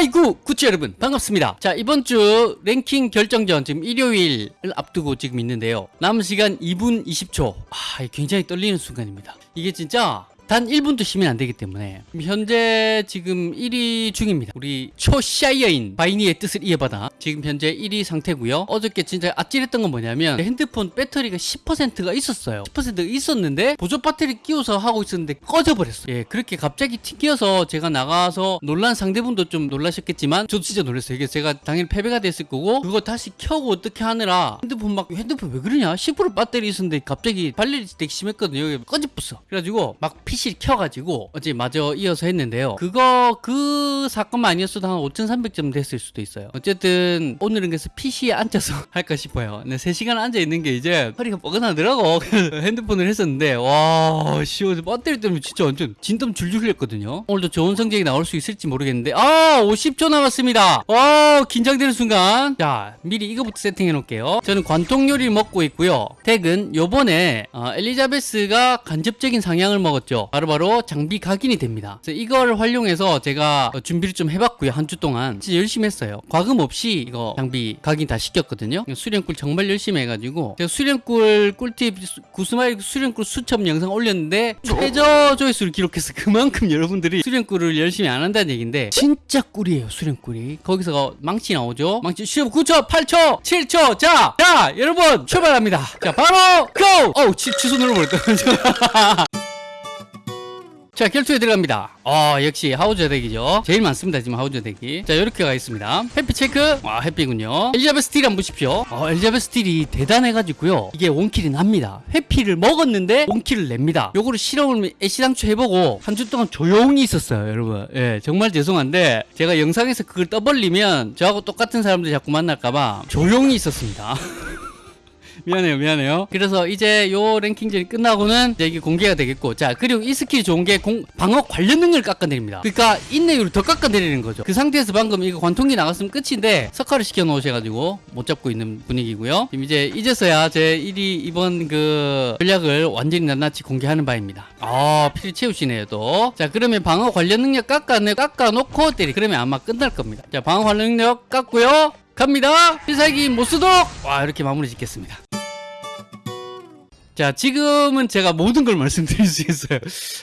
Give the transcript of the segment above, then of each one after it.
아이고 구치 여러분 반갑습니다. 자 이번 주 랭킹 결정전 지금 일요일을 앞두고 지금 있는데요. 남은 시간 2분 20초. 아 굉장히 떨리는 순간입니다. 이게 진짜 단 1분도 쉬면 안 되기 때문에 현재 지금 1위 중입니다. 우리 초샤이어인 바이니의 뜻을 이어받아 지금 현재 1위 상태고요. 어저께 진짜 아찔했던 건 뭐냐면 핸드폰 배터리가 10%가 있었어요. 10%가 있었는데 보조 배터리 끼워서 하고 있었는데 꺼져버렸어요. 예, 그렇게 갑자기 튕겨서 제가 나가서 놀란 상대분도 좀 놀라셨겠지만 저도 진짜 놀랐어요. 이게 제가 당연히 패배가 됐을 거고 그거 다시 켜고 어떻게 하느라 핸드폰 막 핸드폰 왜 그러냐? 10% 배터리 있었는데 갑자기 발열이 되게 심했거든요. 여기 꺼져버렸어. 그래가지고 막 PC 켜가지고 어제 마저 이어서 했는데요. 그거 그 사건만 아니었어도 한 5,300점 됐을 수도 있어요. 어쨌든 오늘은 그래서 PC에 앉아서 할까 싶어요. 근데 3시간 앉아 있는 게 이제 허리가 뻐근하더라고. 핸드폰을 했었는데 와 시원 배터리 때문에 진짜 완전 진땀 줄줄 흘렸거든요. 오늘도 좋은 성적이 나올 수 있을지 모르겠는데 아 50초 남았습니다. 와 긴장되는 순간 자 미리 이거부터 세팅해 놓을게요. 저는 관통 요리를 먹고 있고요. 덱은 요번에 어, 엘리자베스가 간접적인 상향을 먹었죠. 바로 바로 장비 각인이 됩니다. 그래서 이걸 활용해서 제가 어, 준비를 좀 해봤고요. 한 주 동안 진짜 열심히 했어요. 과금 없이 이거 장비 각인 다 시켰거든요. 수련꿀 정말 열심히 해가지고 제가 수련꿀 꿀팁 구스마일 수련꿀 수첩 영상 올렸는데 최저 조회수를 기록해서 그만큼 여러분들이 수련꿀을 열심히 안 한다는 얘기인데 진짜 꿀이에요 수련꿀이 거기서 망치 나오죠 망치 시험 9초 8초 7초 자, 자 여러분 출발합니다 자 바로 고! 어우 취, 취소 눌러버렸다 자 결투에 들어갑니다. 어 역시 하우저 덱이죠. 제일 많습니다 지금 하우저 덱이. 자 이렇게 가겠습니다. 회피 체크. 와 회피군요. 엘리자베스 스틸 한번 보십시오. 어 엘리자베스 스틸이 대단해가지고요. 이게 원킬이 납니다. 회피를 먹었는데 원킬을 냅니다. 요거를 실험을 애시당초 해보고 한 주 동안 조용히 있었어요 여러분. 예 정말 죄송한데 제가 영상에서 그걸 떠벌리면 저하고 똑같은 사람들 자꾸 만날까봐 조용히 있었습니다 미안해요 미안해요. 그래서 이제 요 랭킹전이 끝나고는 이제 이게 공개가 되겠고 자 그리고 이 스킬이 좋은 게 공, 방어 관련 능력을 깎아내립니다. 그러니까 인내율을 더 깎아내리는 거죠. 그 상태에서 방금 이거 관통기 나갔으면 끝인데 석화를 시켜 놓으셔가지고 못 잡고 있는 분위기고요. 지금 이제 이제서야 제 1위 이번 그 전략을 완전히 낱낱이 공개하는 바입니다. 아 피를 채우시네요 또 자 그러면 방어 관련 능력 깎아내 깎아놓고 때리 그러면 아마 끝날 겁니다. 자 방어 관련 능력 깎고요. 갑니다. 필살기 모스독! 와 이렇게 마무리 짓겠습니다 자 지금은 제가 모든 걸 말씀드릴 수 있어요.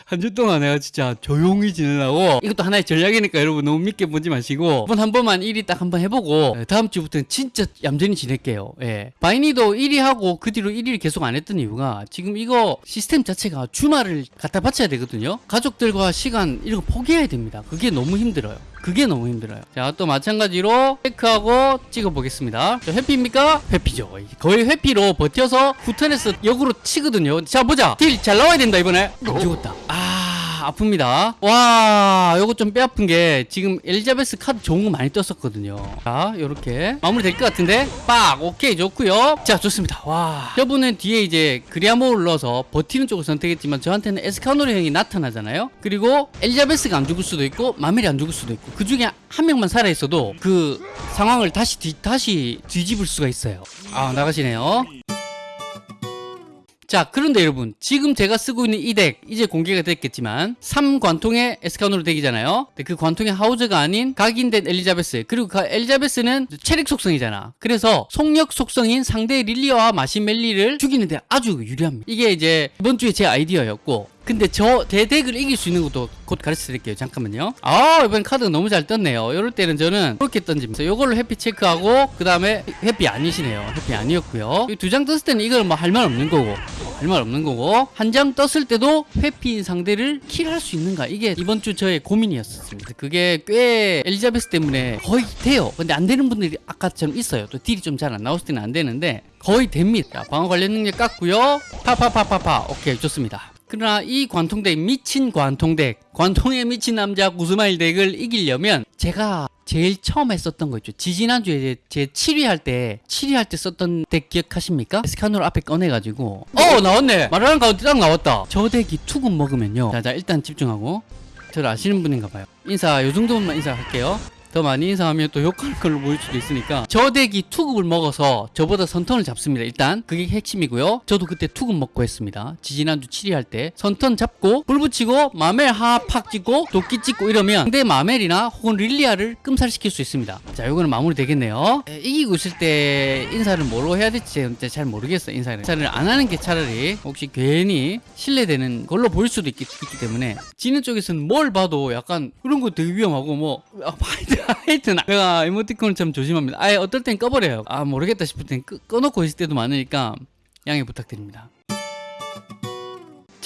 한 주 동안 내가 진짜 조용히 지내려고 이것도 하나의 전략이니까 여러분 너무 믿게 보지 마시고 한번 한 번만 1위 딱 한 번 해보고 예, 다음 주부터는 진짜 얌전히 지낼게요. 예. 바이니도 1위 하고 그 뒤로 1위를 계속 안 했던 이유가 지금 이거 시스템 자체가 주말을 갖다 바쳐야 되거든요. 가족들과 시간 이런 거 포기해야 됩니다. 그게 너무 힘들어요 그게 너무 힘들어요. 자 또 마찬가지로 체크하고 찍어 보겠습니다. 회피입니까? 회피죠. 거의 회피로 버텨서 후턴에서 역으로 치거든요. 자 보자. 딜 잘 나와야 된다 이번에. 안 죽었다. 아 아픕니다. 와 요거 좀 뼈 아픈 게 지금 엘리자베스 카드 좋은 거 많이 떴었거든요. 자 요렇게. 마무리 될 것 같은데? 빡! 오케이 좋고요. 자 좋습니다. 와. 저분은 뒤에 이제 그리아모를 넣어서 버티는 쪽을 선택했지만 저한테는 에스카노르 형이 나타나잖아요? 그리고 엘리자베스가 안 죽을 수도 있고 마멜이 안 죽을 수도 있고 그 중에 한 명만 살아있어도 그 상황을 다시 뒤, 다시 뒤집을 수가 있어요. 아 나가시네요 자 그런데 여러분 지금 제가 쓰고 있는 이 덱 이제 공개가 됐겠지만 3관통의 에스카노르 덱이잖아요. 그 관통의 하우저가 아닌 각인된 엘리자베스 그리고 그 엘리자베스는 체력 속성이잖아. 그래서 속력 속성인 상대 릴리아와 마시멜리를 죽이는데 아주 유리합니다. 이게 이제 이번 주에 제 아이디어였고 근데 저 대덱을 이길 수 있는 것도 곧 가르쳐 드릴게요. 잠깐만요. 아 이번 카드가 너무 잘 떴네요. 이럴 때는 저는 그렇게 던집니다. 요거를 회피 체크하고 그 다음에 회피 아니시네요. 회피 아니었고요. 두 장 떴을 때는 이걸 뭐 할 말 없는 거고 할 말 없는 거고 한 장 떴을 때도 회피인 상대를 킬할 수 있는가? 이게 이번 주 저의 고민이었습니다. 그게 꽤 엘리자베스 때문에 거의 돼요. 근데 안 되는 분들이 아까처럼 있어요. 또 딜이 좀 잘 안 나왔을 때는 안 되는데 거의 됩니다. 자, 방어 관련 능력 깎고요. 파파파파파. 오케이 좋습니다 그러나 이 관통덱 미친 관통덱 관통에 미친 남자 구스마일 덱을 이기려면 제가 제일 처음 했었던 거 있죠. 지지난주에 제 7위 할 때 7위 할 때 썼던 덱 기억하십니까? 스카노를 앞에 꺼내가지고. 어 나왔네! 말하는 가운데 딱 나왔다. 저 덱이 투급 먹으면요. 자자 일단 집중하고. 저를 아시는 분인가 봐요. 인사 요 정도만 인사할게요 더 많이 인사하면 또 욕하는 걸로 보일 수도 있으니까 저 덱이 투급을 먹어서 저보다 선턴을 잡습니다. 일단 그게 핵심이고요. 저도 그때 투급 먹고 했습니다. 지지난주 7위 할 때 선턴 잡고 불 붙이고 마멜 하팍 찍고 도끼 찍고 이러면 상대 마멜이나 혹은 릴리아를 끔살시킬 수 있습니다. 자, 요거는 마무리 되겠네요. 에, 이기고 있을 때 인사를 뭐로 해야 될지 잘 모르겠어 인사를. 인사를 안 하는 게 차라리 혹시 괜히 실례되는 걸로 보일 수도 있기, 있기 때문에 지는 쪽에서는 뭘 봐도 약간 그런 거 되게 위험하고 뭐 아, 하여튼 하여튼 내가 이모티콘을 참 조심합니다. 아예 어떨 땐 꺼버려요. 아 모르겠다 싶을 땐 끄, 꺼놓고 있을 때도 많으니까 양해 부탁드립니다.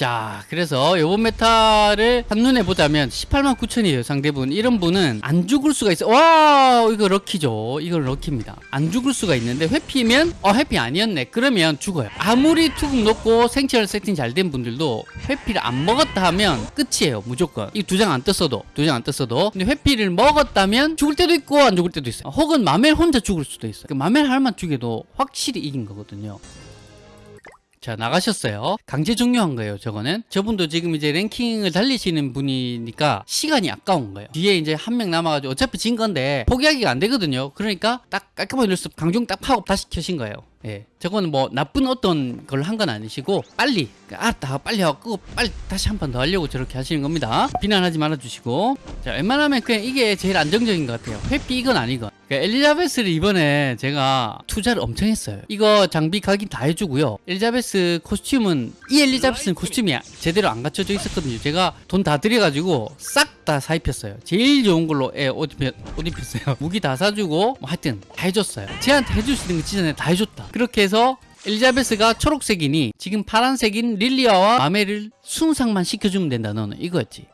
자, 그래서 요번 메타를 한눈에 보자면 18만 9천이에요, 상대분. 이런 분은 안 죽을 수가 있어. 와, 이거 럭키죠. 이거 럭키입니다. 안 죽을 수가 있는데 회피면, 어, 회피 아니었네. 그러면 죽어요. 아무리 투급 놓고 생체를 세팅 잘 된 분들도 회피를 안 먹었다 하면 끝이에요, 무조건. 이 두 장 안 떴어도, 두 장 안 떴어도. 근데 회피를 먹었다면 죽을 때도 있고 안 죽을 때도 있어요. 혹은 마멜 혼자 죽을 수도 있어요. 그 마멜 하나만 죽여도 확실히 이긴 거거든요. 자 나가셨어요. 강제 종료한 거예요 저거는. 저분도 지금 이제 랭킹을 달리시는 분이니까 시간이 아까운 거예요. 뒤에 이제 한 명 남아가지고 어차피 진 건데 포기하기가 안 되거든요. 그러니까 딱 깔끔하게 눌러서 강종 딱 파고 다시 켜신 거예요 예, 저거는 뭐 나쁜 어떤 걸 한 건 아니시고 빨리 알았다 빨리 하고 빨리 다시 한 번 더 하려고 저렇게 하시는 겁니다. 비난하지 말아 주시고. 자 웬만하면 그냥 이게 제일 안정적인 것 같아요. 회피 이건 아니건. 그러니까 엘리자베스를 이번에 제가 투자를 엄청 했어요. 이거 장비 각인 다 해주고요. 엘리자베스 코스튬은 이 엘리자베스는 코스튬이 제대로 안 갖춰져 있었거든요. 제가 돈 다 들여가지고 싹 다 사입혔어요. 제일 좋은 걸로 예, 옷, 입혔, 옷 입혔어요. 무기 다 사주고 뭐 하여튼 다 해줬어요. 쟤한테 해줄 수 있는 거 진짜 다 해줬다 그렇게 해서 엘리자베스가 초록색이니 지금 파란색인 릴리아와 마멜을 순삭만 시켜주면 된다 너는 이거였지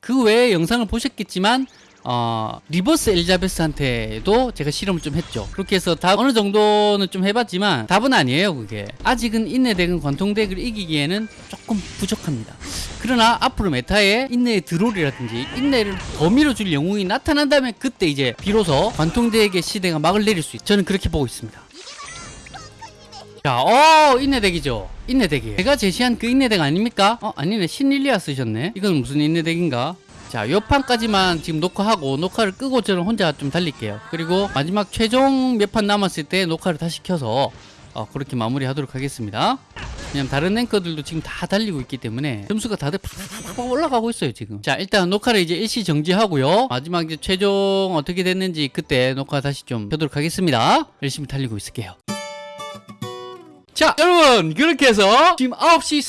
그 외에 영상을 보셨겠지만 어, 리버스 엘리자베스한테도 제가 실험을 좀 했죠. 그렇게 해서 다 어느 정도는 좀 해봤지만 답은 아니에요, 그게. 아직은 인내덱은 관통덱을 이기기에는 조금 부족합니다. 그러나 앞으로 meta에 인내의 드롤이라든지 인내를 더 밀어줄 영웅이 나타난다면 그때 이제 비로소 관통덱의 시대가 막을 내릴 수 있죠. 저는 그렇게 보고 있습니다. 자, 어, 인내덱이죠. 인내덱이에요. 제가 제시한 그 인내덱 아닙니까? 어, 아니네. 신릴리아 쓰셨네. 이건 무슨 인내덱인가? 자, 요 판까지만 지금 녹화하고 녹화를 끄고 저는 혼자 좀 달릴게요. 그리고 마지막 최종 몇 판 남았을 때 녹화를 다시 켜서 어, 그렇게 마무리하도록 하겠습니다. 왜냐면 다른 랭커들도 지금 다 달리고 있기 때문에 점수가 다들 팍팍팍 올라가고 있어요 지금 자 일단 녹화를 이제 일시 정지하고요 마지막 이제 최종 어떻게 됐는지 그때 녹화 다시 좀 켜도록 하겠습니다 열심히 달리고 있을게요 자 여러분 그렇게 해서 지금 9시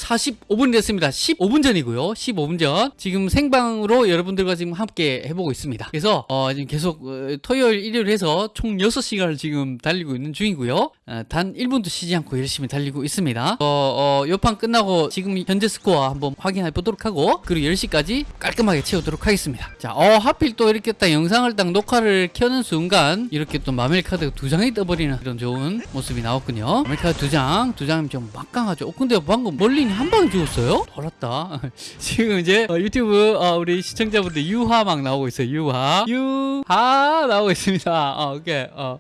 45분이 됐습니다. 15분 전이고요. 15분 전. 지금 생방으로 여러분들과 지금 함께 해보고 있습니다. 그래서 어, 지금 계속 어, 토요일 일요일 해서 총 6시간을 지금 달리고 있는 중이고요. 어, 단 1분도 쉬지 않고 열심히 달리고 있습니다. 어, 어, 요판 끝나고 지금 현재 스코어 한번 확인해 보도록 하고 그리고 10시까지 깔끔하게 채우도록 하겠습니다. 자 어, 하필 또 이렇게 딱 영상을 딱 녹화를 켜는 순간 이렇게 또 마멜 카드가 두 장이 떠버리는 그런 좋은 모습이 나왔군요. 마멜 카드 두장 두 장이면 좀 막강하죠. 어, 근데 방금 멀린이 한 방에 죽었어요? 돌았다. 지금 이제 어, 유튜브 어, 우리 시청자분들 유하 막 나오고 있어요. 유하. 유하 나오고 있습니다. 어, 오케이. 어.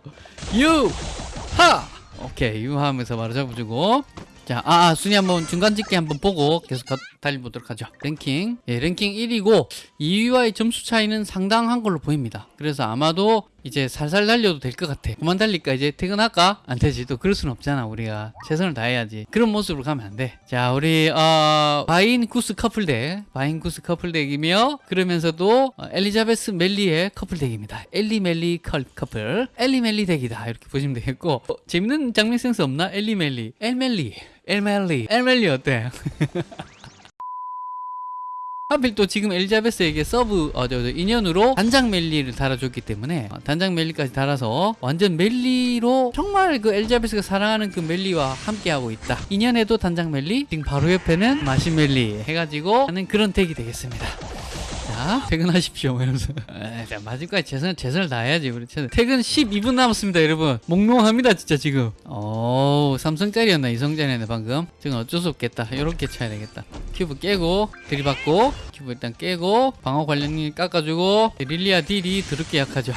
유하! 오케이. 유하 하면서 바로 잡아주고. 자, 아, 아, 순위 한번 중간 집계 한번 보고 계속 가, 달려보도록 하죠. 랭킹. 예, 랭킹 1위고 2위와의 점수 차이는 상당한 걸로 보입니다. 그래서 아마도 이제 살살 달려도 될 것 같아. 그만 달릴까? 이제 퇴근할까? 안 되지. 또 그럴 순 없잖아. 우리가 최선을 다해야지. 그런 모습으로 가면 안 돼. 자, 우리 어, 바인 구스 커플덱, 바인 구스 커플덱이며 그러면서도 어, 엘리자베스 멜리의 커플덱입니다. 엘리 멜리 컬 커플, 엘리 멜리 덱이다. 이렇게 보시면 되겠고 어, 재밌는 장면 센스 없나? 엘리 멜리, 엘멜리, 엘멜리, 엘멜리 어때? 하필 또 지금 엘리자베스에게 서브 어, 저, 저, 인연으로 단장 멜리를 달아줬기 때문에 어, 단장 멜리까지 달아서 완전 멜리로 정말 그 엘리자베스가 사랑하는 그 멜리와 함께하고 있다. 인연에도 단장 멜리 지금 바로 옆에는 마신 멜리 해가지고 하는 그런 덱이 되겠습니다 자 퇴근하십시오 뭐 이러면서. 에이, 자, 마지막까지 최선을, 최선을 다해야지 우리 최선. 퇴근 12분 남았습니다 여러분. 몽롱합니다 진짜 지금. 오 삼성짜리였나 이성짜리였나 방금? 지금 어쩔 수 없겠다. 이렇게 쳐야 되겠다. 큐브 깨고 들이받고 큐브 일단 깨고 방어 관련이 깎아주고 릴리아 딜이 더럽게 약하죠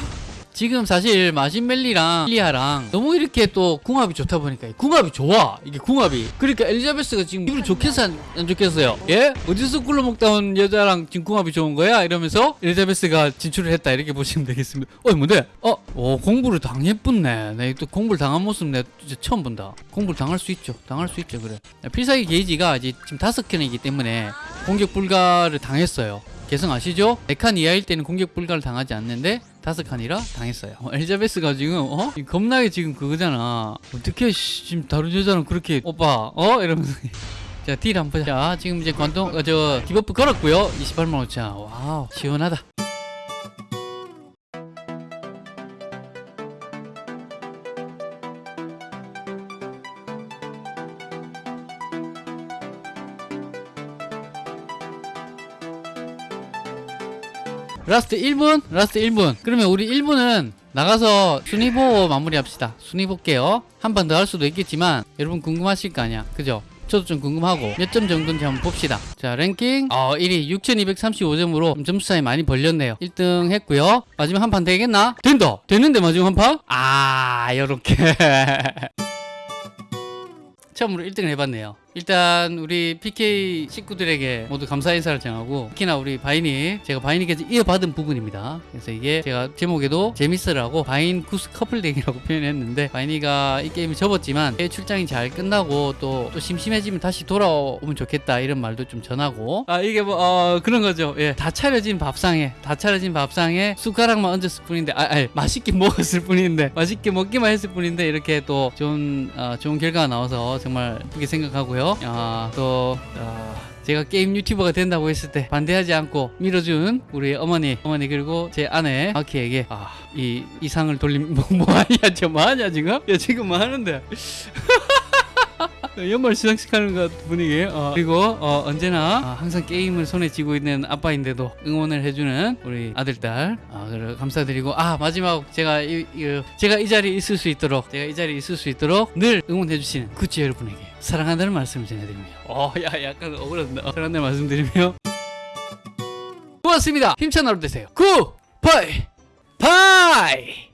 지금 사실 마신멜리랑 릴리아랑 너무 이렇게 또 궁합이 좋다 보니까 궁합이 좋아. 이게 궁합이. 그러니까 엘리자베스가 지금 기분이 좋겠어 안, 안 좋겠어요? 예? 어디서 굴러먹다 온 여자랑 지금 궁합이 좋은 거야? 이러면서 엘리자베스가 진출을 했다. 이렇게 보시면 되겠습니다. 어 뭔데? 어? 오, 공불을 당해뿟네. 내가 또 공불을 당한 모습 내가 처음 본다. 공불을 당할 수 있죠. 당할 수 있죠. 그래. 필살기 게이지가 이제 지금 다섯 칸이기 때문에 공격 불가를 당했어요 개성 아시죠? 4칸 이하일 때는 공격 불가를 당하지 않는데 다섯 칸이라 당했어요. 어, 엘리자베스가 지금 어? 겁나게 지금 그거잖아. 어떻게 씨, 지금 다른 여자는 그렇게 오빠 어 이러면서 자 딜 한번 보자. 자 지금 이제 관통 어, 저 debuff 걸었고요. 28만 5천. 와우 시원하다. Last 1분? Last 1분. 그러면 우리 1분은 나가서 순위 보고 마무리합시다. 순위 볼게요. 한 번 더 할 수도 있겠지만 여러분 궁금하실 거 아니야. 그죠? 저도 좀 궁금하고 몇 점 정도인지 한번 봅시다. 자 랭킹 어 1위 6235점으로 점수 차이 많이 벌렸네요. 1등 했고요. 마지막 한 판 되겠나? 된다. 됐는데 마지막 한 판? 아 요렇게 처음으로 1등을 해봤네요. 일단 우리 PK 식구들에게 모두 감사 인사를 전하고 특히나 우리 바인이 제가 바인이께서 이어받은 부분입니다. 그래서 이게 제가 제목에도 재밌으라고 바인 구스 커플덱이라고 표현했는데 바인이가 이 게임을 접었지만 해외 출장이 잘 끝나고 또, 또 심심해지면 다시 돌아오면 좋겠다 이런 말도 좀 전하고 아 이게 뭐 어, 그런 거죠. 예, 다 차려진 밥상에 다 차려진 밥상에 숟가락만 얹었을 뿐인데 아, 아 맛있게 먹었을 뿐인데 맛있게 먹기만 했을 뿐인데 이렇게 또 좋은 어, 좋은 결과가 나와서 정말 예쁘게 생각하고요. 아, 또 아, 제가 게임 유튜버가 된다고 했을 때 반대하지 않고 밀어준 우리 어머니, 어머니 그리고 제 아내 마키에게 아, 이 이 상을 돌림 뭐, 뭐 하냐, 저 뭐 하냐 지금? 야 지금 뭐 하는데? 연말 시상식 하는 것 분위기. 어, 그리고 어, 언제나 어, 항상 게임을 손에 쥐고 있는 아빠인데도 응원을 해주는 우리 아들딸. 아, 그래, 감사드리고. 아 마지막 제가 이, 이, 제가 이 자리에 있을 수 있도록 제가 이 자리에 있을 수 있도록 늘 응원해주시는 구찌 여러분에게 사랑한다는 말씀을 전해드립니다. 어야 약간 억울한다 사랑한다는 말씀드리며. 고맙습니다. 힘찬 하루 되세요. Goodbye bye